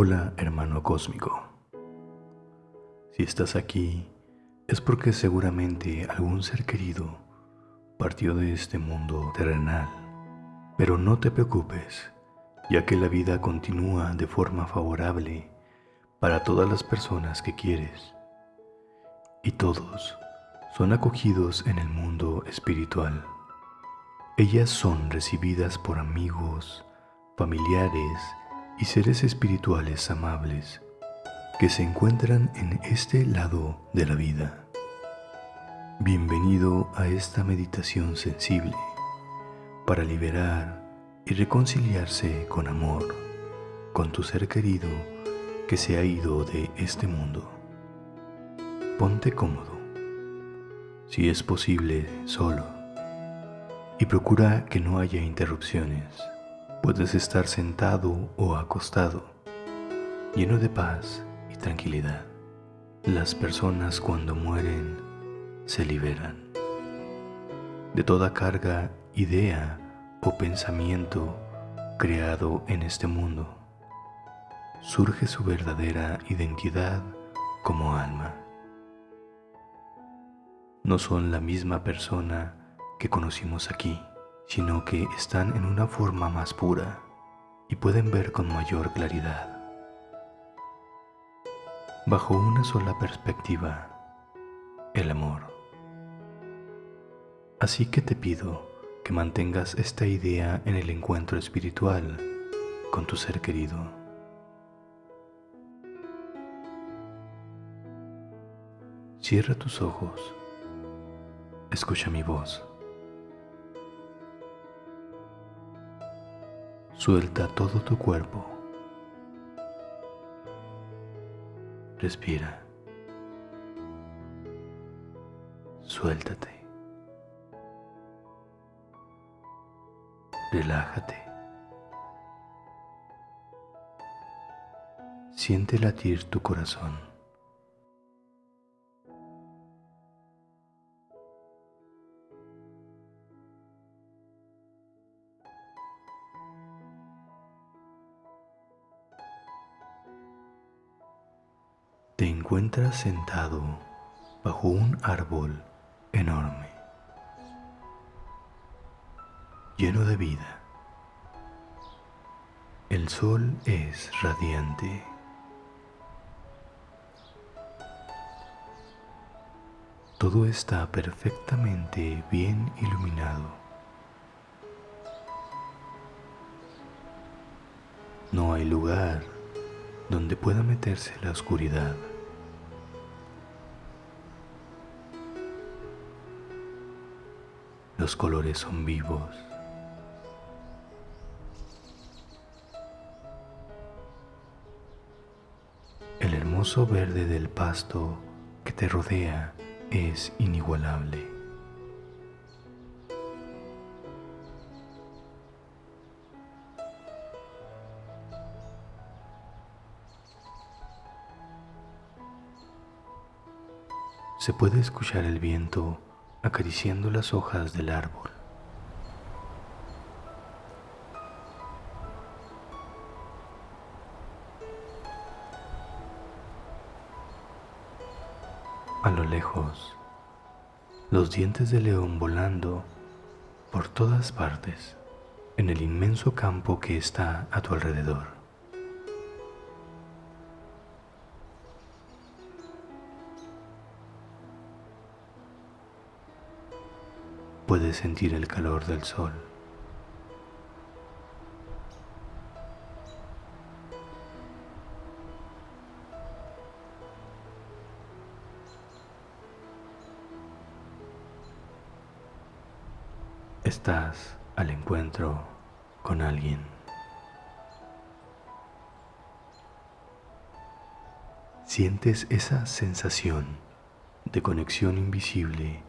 Hola hermano cósmico. Si estás aquí es porque seguramente algún ser querido partió de este mundo terrenal. Pero no te preocupes, ya que la vida continúa de forma favorable para todas las personas que quieres. Y todos son acogidos en el mundo espiritual. Ellas son recibidas por amigos, familiares y seres espirituales amables que se encuentran en este lado de la vida. Bienvenido a esta meditación sensible para liberar y reconciliarse con amor con tu ser querido que se ha ido de este mundo. Ponte cómodo, si es posible solo, y procura que no haya interrupciones. Puedes estar sentado o acostado, lleno de paz y tranquilidad. Las personas cuando mueren se liberan de toda carga, idea o pensamiento creado en este mundo. Surge su verdadera identidad como alma. No son la misma persona que conocimos aquí, sino que están en una forma más pura y pueden ver con mayor claridad. Bajo una sola perspectiva, el amor. Así que te pido que mantengas esta idea en el encuentro espiritual con tu ser querido. Cierra tus ojos, escucha mi voz. Suelta todo tu cuerpo. Respira. Suéltate. relájate. Siente latir tu corazón. Te encuentras sentado bajo un árbol enorme lleno de vida. El sol es radiante. Todo está perfectamente bien iluminado. No hay lugar donde pueda meterse la oscuridad. Los colores son vivos. hermoso verde del pasto que te rodea es inigualable. Se puede escuchar el viento acariciando las hojas del árbol. A lo lejos, los dientes de león volando por todas partes en el inmenso campo que está a tu alrededor. Puedes sentir el calor del sol. estás al encuentro con alguien. Sientes esa sensación de conexión invisible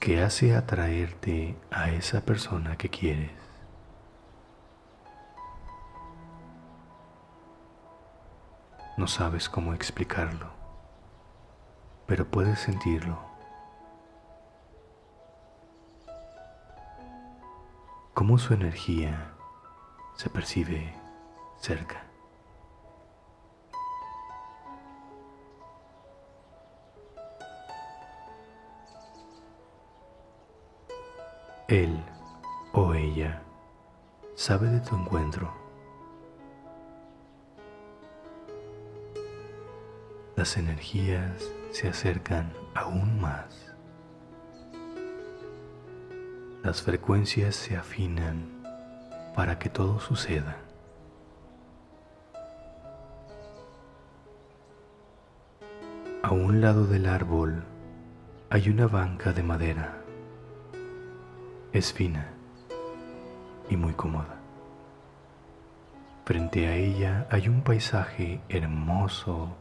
que hace atraerte a esa persona que quieres. No sabes cómo explicarlo, pero puedes sentirlo cómo su energía se percibe cerca. Él o ella sabe de tu encuentro. Las energías se acercan aún más. Las frecuencias se afinan para que todo suceda. A un lado del árbol hay una banca de madera. Es fina y muy cómoda. Frente a ella hay un paisaje hermoso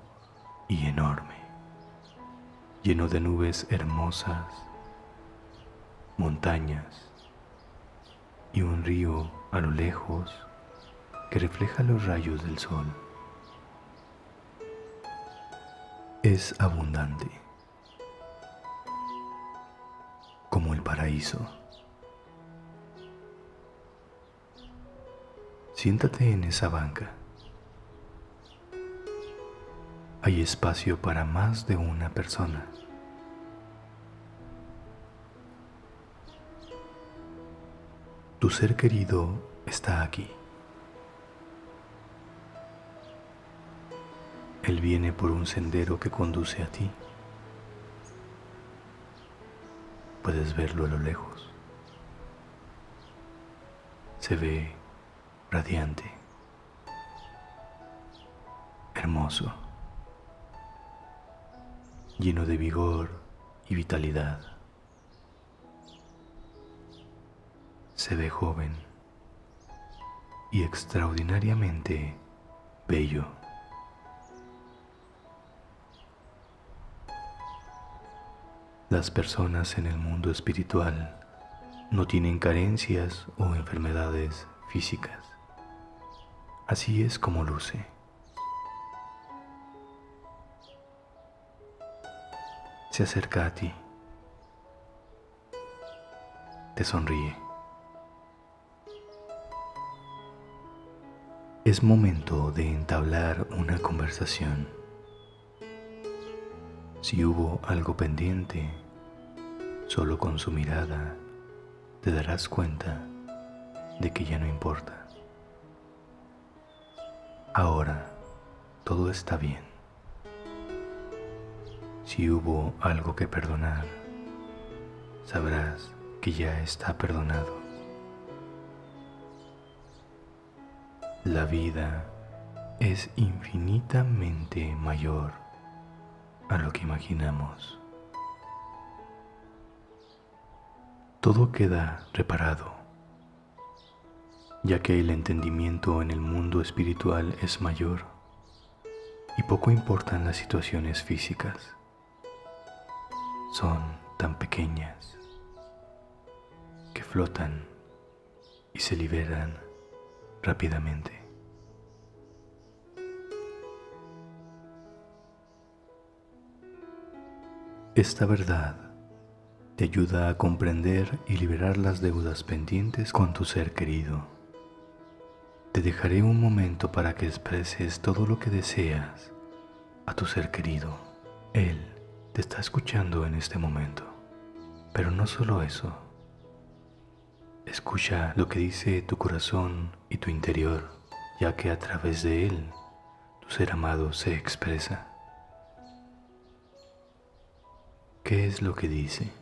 y enorme, lleno de nubes hermosas, montañas y un río a lo lejos que refleja los rayos del sol. es abundante, como el paraíso. Siéntate en esa banca. Hay espacio para más de una persona. Tu ser querido está aquí. Él viene por un sendero que conduce a ti. Puedes verlo a lo lejos. Se ve radiante, hermoso, lleno de vigor y vitalidad. Se ve joven y extraordinariamente bello. Las personas en el mundo espiritual no tienen carencias o enfermedades físicas. Así es como luce. Se acerca a ti. Te sonríe. Es momento de entablar una conversación. Si hubo algo pendiente, solo con su mirada te darás cuenta de que ya no importa. Ahora todo está bien. Si hubo algo que perdonar, sabrás que ya está perdonado. La vida es infinitamente mayor a lo que imaginamos. Todo queda reparado, ya que el entendimiento en el mundo espiritual es mayor y poco importan las situaciones físicas. Son tan pequeñas que flotan y se liberan rápidamente. Esta verdad te ayuda a comprender y liberar las deudas pendientes con tu ser querido. Te dejaré un momento para que expreses todo lo que deseas a tu ser querido. Él te está escuchando en este momento. Pero no solo eso. Escucha lo que dice tu corazón y tu interior, ya que a través de él tu ser amado se expresa. ¿Qué es lo que dice?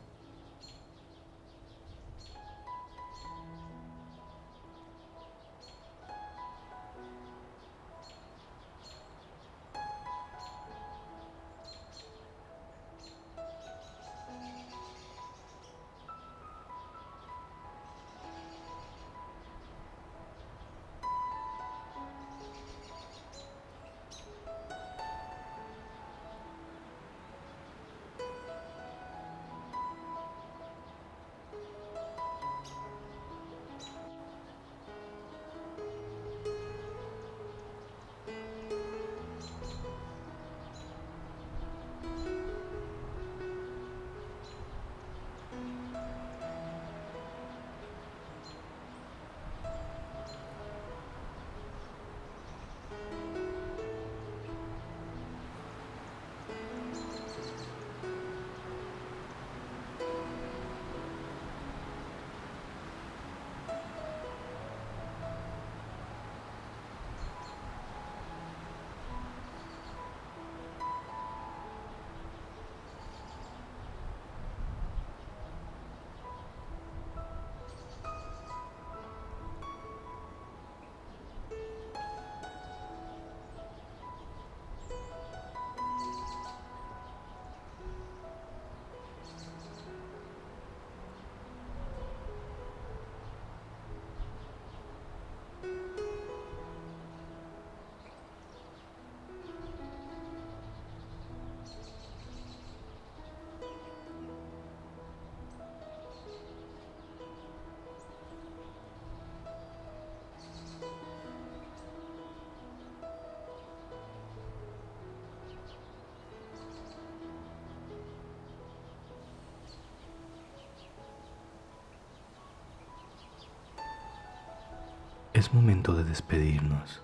Es momento de despedirnos,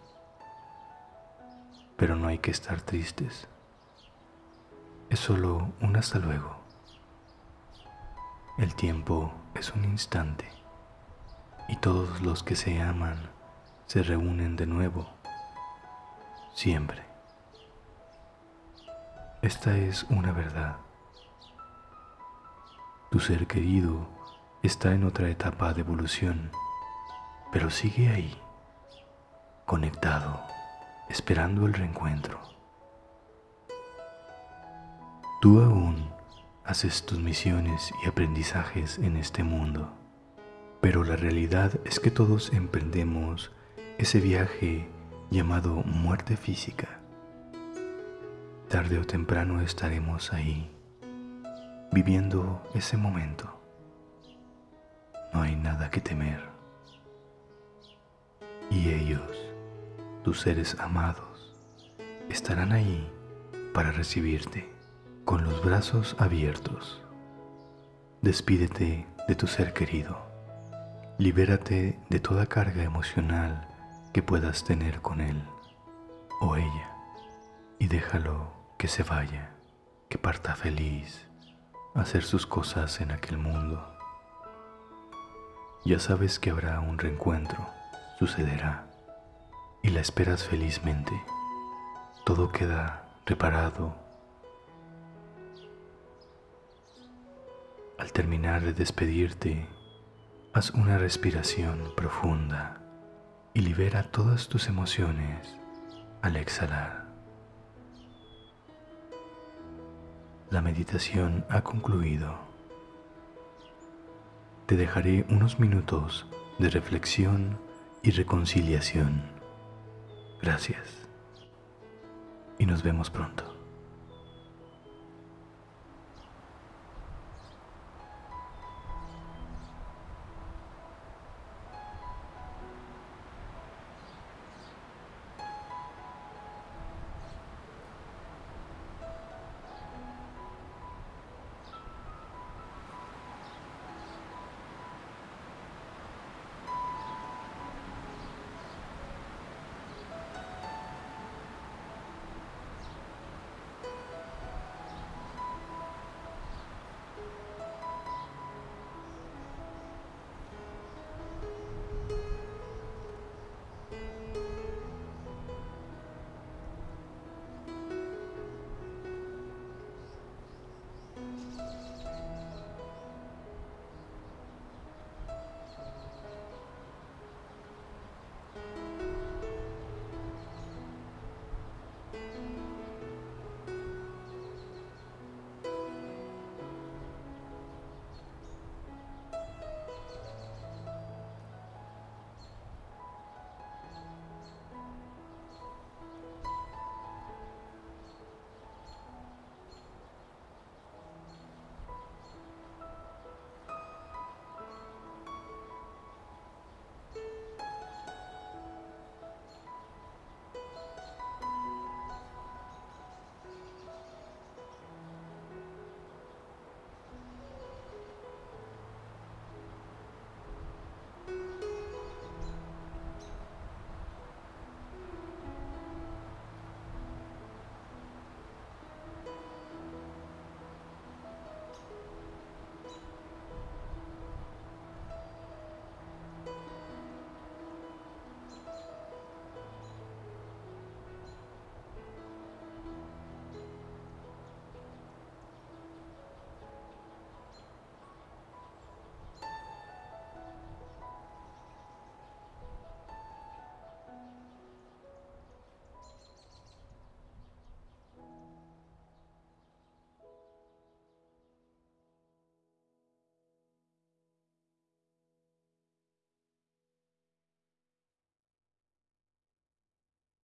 pero no hay que estar tristes. Es solo un hasta luego. El tiempo es un instante y todos los que se aman se reúnen de nuevo, siempre. Esta es una verdad. Tu ser querido está en otra etapa de evolución, pero sigue ahí, conectado, esperando el reencuentro. Tú aún haces tus misiones y aprendizajes en este mundo, pero la realidad es que todos emprendemos ese viaje llamado muerte física Tarde o temprano estaremos ahí, viviendo ese momento. No hay nada que temer. Y ellos, tus seres amados, estarán ahí para recibirte con los brazos abiertos. Despídete de tu ser querido. Libérate de toda carga emocional que puedas tener con él o ella y déjalo que se vaya, que parta feliz a hacer sus cosas en aquel mundo. Ya sabes que habrá un reencuentro, sucederá, y la esperas felizmente. Todo queda reparado. Al terminar de despedirte, haz una respiración profunda y libera todas tus emociones al exhalar. La meditación ha concluido. Te dejaré unos minutos de reflexión y reconciliación. Gracias. Y nos vemos pronto.